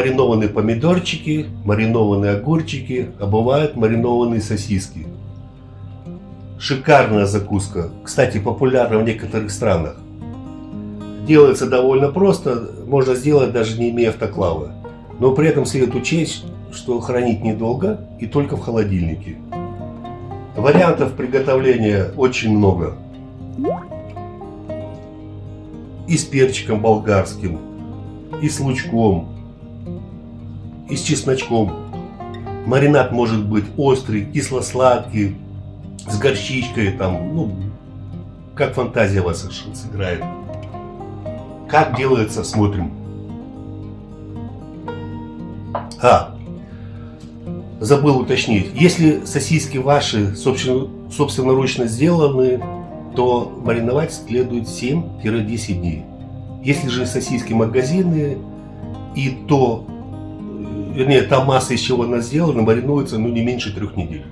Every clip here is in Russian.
маринованные помидорчики, маринованные огурчики, а бывают маринованные сосиски. Шикарная закуска, кстати, популярна в некоторых странах. Делается довольно просто, можно сделать даже не имея автоклава. Но при этом следует учесть, что хранить недолго и только в холодильнике. Вариантов приготовления очень много. И с перчиком болгарским, и с лучком, и с чесночком. Маринад может быть острый, кисло-сладкий, с горчичкой, там, ну, как фантазия вас сыграет. Как делается, смотрим. А, забыл уточнить. Если сосиски ваши собственно, собственноручно сделаны, то мариновать следует 7-10 дней. Если же сосиски магазины, и то, вернее, та масса, из чего она сделана, маринуется ну, не меньше трех недель.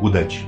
Удачи!